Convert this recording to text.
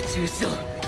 宇宙